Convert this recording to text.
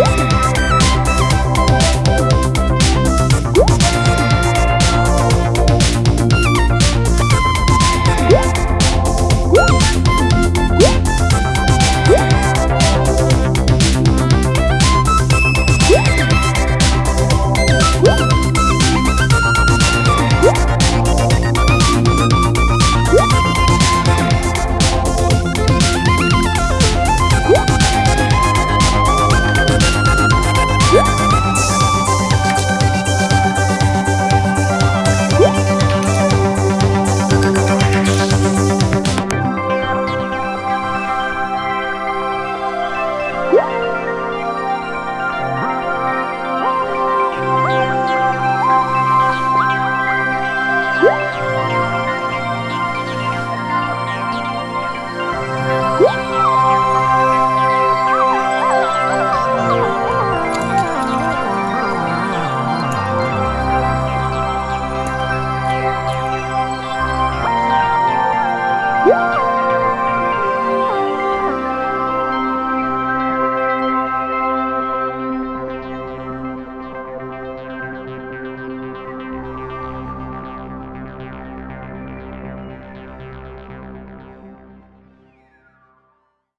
What? 어?